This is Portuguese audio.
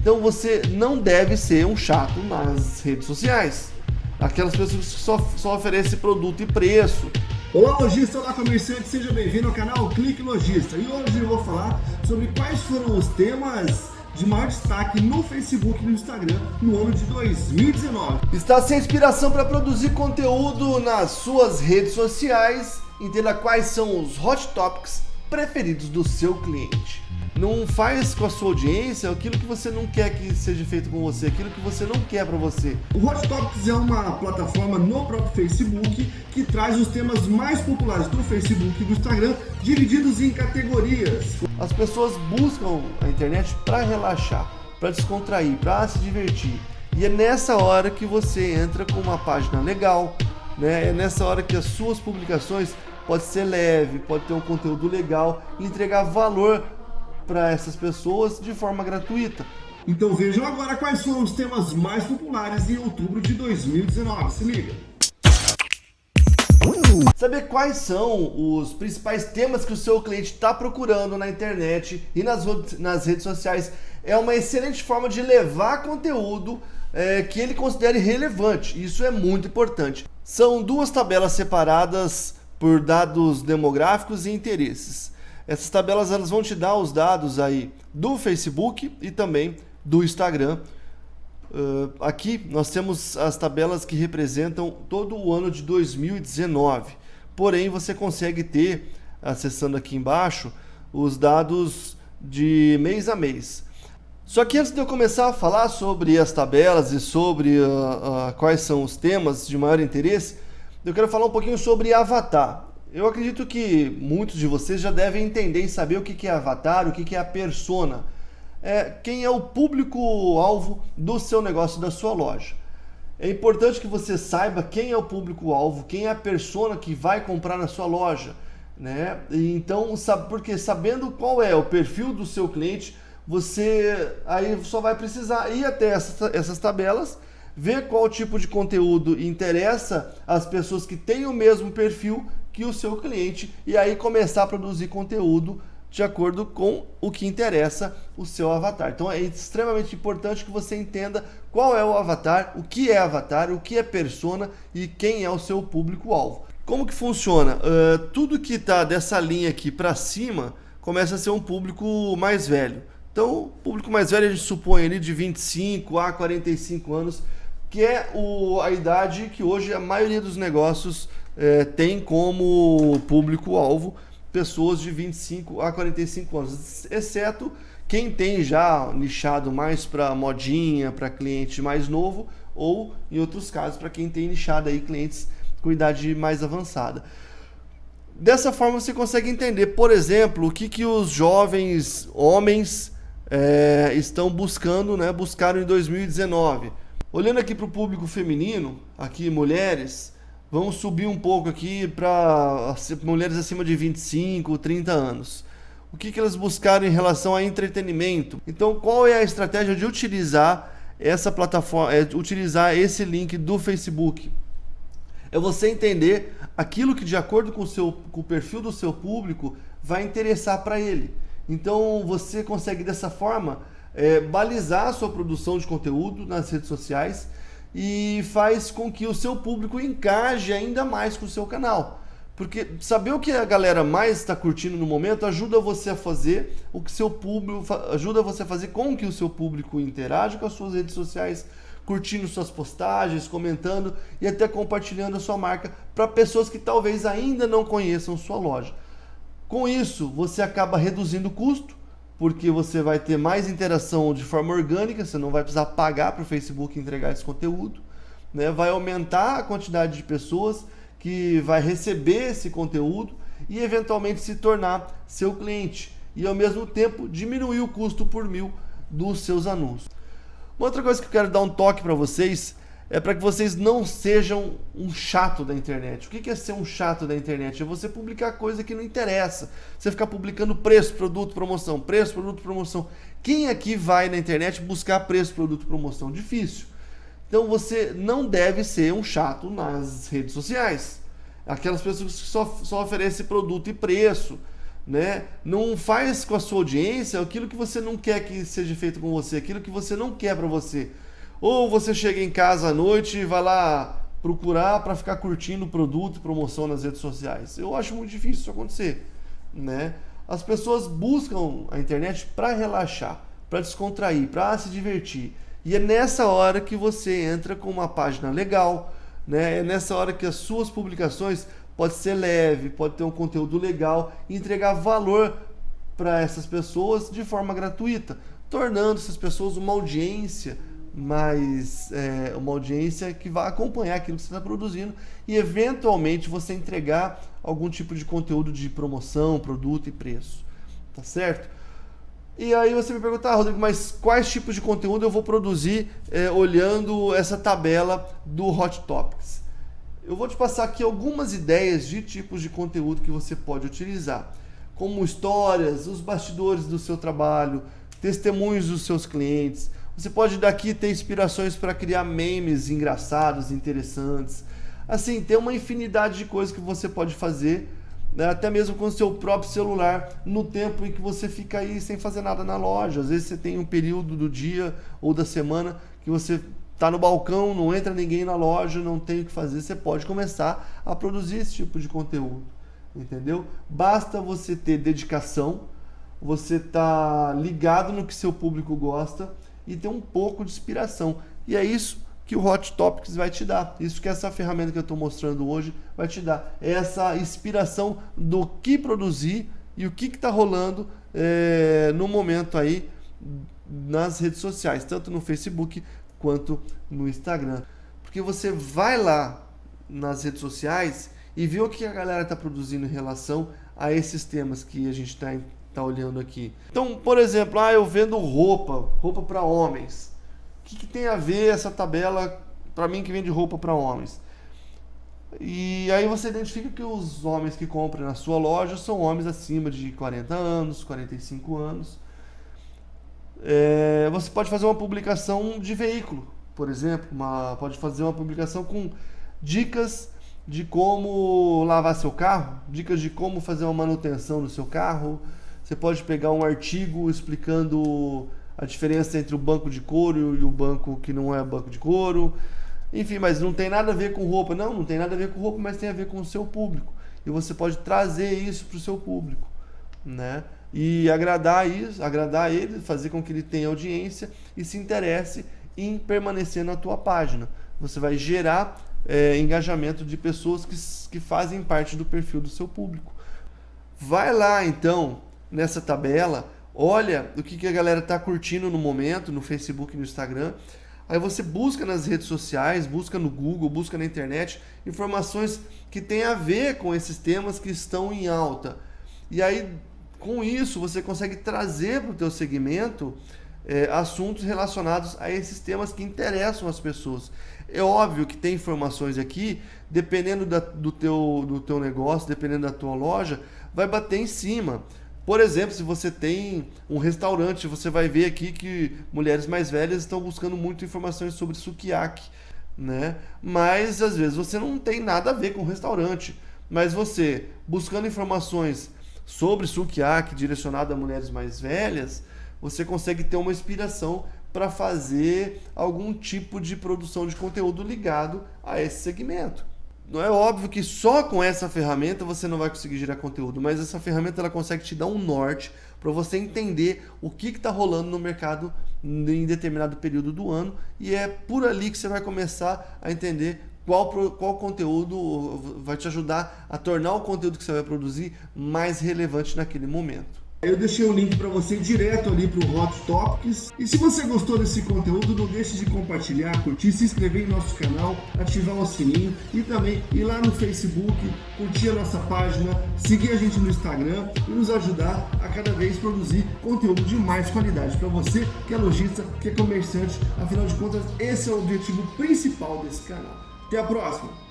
Então você não deve ser um chato nas redes sociais. Aquelas pessoas que só, só oferecem produto e preço. Olá lojista, olá comerciante, seja bem-vindo ao canal Clique Lojista. E hoje eu vou falar sobre quais foram os temas de maior destaque no Facebook e no Instagram no ano de 2019. Está sem inspiração para produzir conteúdo nas suas redes sociais? Entenda quais são os hot topics preferidos do seu cliente. Não faz com a sua audiência aquilo que você não quer que seja feito com você, aquilo que você não quer para você. O Hot Topics é uma plataforma no próprio Facebook que traz os temas mais populares do Facebook e do Instagram divididos em categorias. As pessoas buscam a internet para relaxar, para descontrair, para se divertir. E é nessa hora que você entra com uma página legal, né? É nessa hora que as suas publicações pode ser leve, pode ter um conteúdo legal e entregar valor para essas pessoas de forma gratuita. Então vejam agora quais foram os temas mais populares em outubro de 2019. Se liga! Saber quais são os principais temas que o seu cliente está procurando na internet e nas, nas redes sociais é uma excelente forma de levar conteúdo é, que ele considere relevante. Isso é muito importante. São duas tabelas separadas por dados demográficos e interesses. Essas tabelas elas vão te dar os dados aí do Facebook e também do Instagram. Uh, aqui nós temos as tabelas que representam todo o ano de 2019. Porém, você consegue ter, acessando aqui embaixo, os dados de mês a mês. Só que antes de eu começar a falar sobre as tabelas e sobre uh, uh, quais são os temas de maior interesse, eu quero falar um pouquinho sobre Avatar. Eu acredito que muitos de vocês já devem entender e saber o que é avatar, o que é a persona. É, quem é o público-alvo do seu negócio, da sua loja. É importante que você saiba quem é o público-alvo, quem é a persona que vai comprar na sua loja. Né? Então, porque sabendo qual é o perfil do seu cliente, você aí só vai precisar ir até essas, tabelas, ver qual tipo de conteúdo interessa às pessoas que têm o mesmo perfil que o seu cliente e aí começar a produzir conteúdo de acordo com o que interessa o seu avatar. Então é extremamente importante que você entenda qual é o avatar, o que é avatar, o que é persona e quem é o seu público-alvo. Como que funciona? Uh, tudo que está dessa linha aqui para cima começa a ser um público mais velho. Então, público mais velho a gente supõe ali de 25 a 45 anos, que é o, a idade que hoje a maioria dos negócios é, tem como público-alvo pessoas de 25 a 45 anos, exceto quem tem já nichado mais para modinha, para cliente mais novo, ou em outros casos para quem tem nichado aí clientes com idade mais avançada. Dessa forma você consegue entender, por exemplo, o que, que os jovens homens é, estão buscando, né, buscaram em 2019. Olhando aqui para o público feminino, aqui mulheres, Vamos subir um pouco aqui para mulheres acima de 25, 30 anos. O que, que elas buscaram em relação a entretenimento? Então, qual é a estratégia de utilizar essa plataforma, é, utilizar esse link do Facebook? É você entender aquilo que, de acordo com o, seu, com o perfil do seu público, vai interessar para ele. Então, você consegue dessa forma é, balizar a sua produção de conteúdo nas redes sociais e faz com que o seu público engaje ainda mais com o seu canal. Porque saber o que a galera mais está curtindo no momento ajuda você a fazer o que seu público ajuda você a fazer com que o seu público interaja com as suas redes sociais, curtindo suas postagens, comentando e até compartilhando a sua marca para pessoas que talvez ainda não conheçam sua loja. Com isso, você acaba reduzindo o custo, porque você vai ter mais interação de forma orgânica, você não vai precisar pagar para o Facebook entregar esse conteúdo, né? vai aumentar a quantidade de pessoas que vai receber esse conteúdo e eventualmente se tornar seu cliente e ao mesmo tempo diminuir o custo por mil dos seus anúncios. Uma outra coisa que eu quero dar um toque para vocês é para que vocês não sejam um chato da internet. O que é ser um chato da internet? É você publicar coisa que não interessa. Você ficar publicando preço, produto, promoção, preço, produto, promoção. Quem aqui vai na internet buscar preço, produto, promoção? Difícil. Então você não deve ser um chato nas redes sociais. Aquelas pessoas que só, só oferecem produto e preço. né? Não faz com a sua audiência aquilo que você não quer que seja feito com você, aquilo que você não quer para você. Ou você chega em casa à noite e vai lá procurar para ficar curtindo produto e promoção nas redes sociais. Eu acho muito difícil isso acontecer, né? As pessoas buscam a internet para relaxar, para descontrair, para se divertir. E é nessa hora que você entra com uma página legal, né? É nessa hora que as suas publicações pode ser leve, pode ter um conteúdo legal e entregar valor para essas pessoas de forma gratuita, tornando essas pessoas uma audiência mais é, uma audiência que vai acompanhar aquilo que você está produzindo e eventualmente você entregar algum tipo de conteúdo de promoção, produto e preço, tá certo? E aí você me pergunta, ah, Rodrigo, mas quais tipos de conteúdo eu vou produzir é, olhando essa tabela do Hot Topics? Eu vou te passar aqui algumas ideias de tipos de conteúdo que você pode utilizar, como histórias, os bastidores do seu trabalho, testemunhos dos seus clientes. Você pode daqui ter inspirações para criar memes engraçados, interessantes. Assim, tem uma infinidade de coisas que você pode fazer, né? até mesmo com o seu próprio celular, no tempo em que você fica aí sem fazer nada na loja. Às vezes você tem um período do dia ou da semana que você está no balcão, não entra ninguém na loja, não tem o que fazer, você pode começar a produzir esse tipo de conteúdo, entendeu? Basta você ter dedicação, você tá ligado no que seu público gosta e ter um pouco de inspiração. E é isso que o Hot Topics vai te dar. Isso que essa ferramenta que eu estou mostrando hoje vai te dar. É essa inspiração do que produzir e o que está rolando é, no momento aí nas redes sociais, tanto no Facebook quanto no Instagram. Porque você vai lá nas redes sociais e vê o que a galera está produzindo em relação a esses temas que a gente está tá olhando aqui. Então, por exemplo, ah, eu vendo roupa, roupa para homens. O que, que, tem a ver essa tabela para mim que vende roupa para homens? E aí você identifica que os homens que compram na sua loja são homens acima de 40 anos, 45 anos é, você pode fazer uma publicação de veículo, por exemplo, uma, pode fazer uma publicação com dicas de como lavar seu carro, dicas de como fazer uma manutenção no seu carro. Você pode pegar um artigo explicando a diferença entre o banco de couro e o banco que não é banco de couro. Enfim, mas não tem nada a ver com roupa. Não, não tem nada a ver com roupa, mas tem a ver com o seu público. E você pode trazer isso para o seu público, né? e agradar isso, agradar ele, fazer com que ele tenha audiência e se interesse em permanecer na tua página. Você vai gerar é, engajamento de pessoas que, que fazem parte do perfil do seu público. Vai lá então nessa tabela, olha o que, que a galera está curtindo no momento, no Facebook no Instagram. Aí você busca nas redes sociais, busca no Google, busca na internet informações que têm a ver com esses temas que estão em alta. E aí com isso, você consegue trazer para o teu segmento é, assuntos relacionados a esses temas que interessam as pessoas. É óbvio que tem informações aqui, dependendo da, do, teu, do teu negócio, dependendo da tua loja, vai bater em cima. Por exemplo, se você tem um restaurante, você vai ver aqui que mulheres mais velhas estão buscando muito informações sobre sukiyaki, né? Mas às vezes você não tem nada a ver com restaurante, mas você buscando informações sobre sukiyaki direcionado a mulheres mais velhas, você consegue ter uma inspiração para fazer algum tipo de produção de conteúdo ligado a esse segmento. Não é óbvio que só com essa ferramenta você não vai conseguir gerar conteúdo, mas essa ferramenta ela consegue te dar um norte para você entender o que está rolando no mercado em determinado período do ano e é por ali que você vai começar a entender qual, qual conteúdo vai te ajudar a tornar o conteúdo que você vai produzir mais relevante naquele momento. Eu deixei o link para você direto ali para o Hot Topics. E se você gostou desse conteúdo, não deixe de compartilhar, curtir, se inscrever em nosso canal, ativar o sininho e também ir lá no Facebook, curtir a nossa página, seguir a gente no Instagram e nos ajudar a cada vez produzir conteúdo de mais qualidade para você que é lojista, que é comerciante. Afinal de contas, esse é o objetivo principal desse canal. Até a próxima!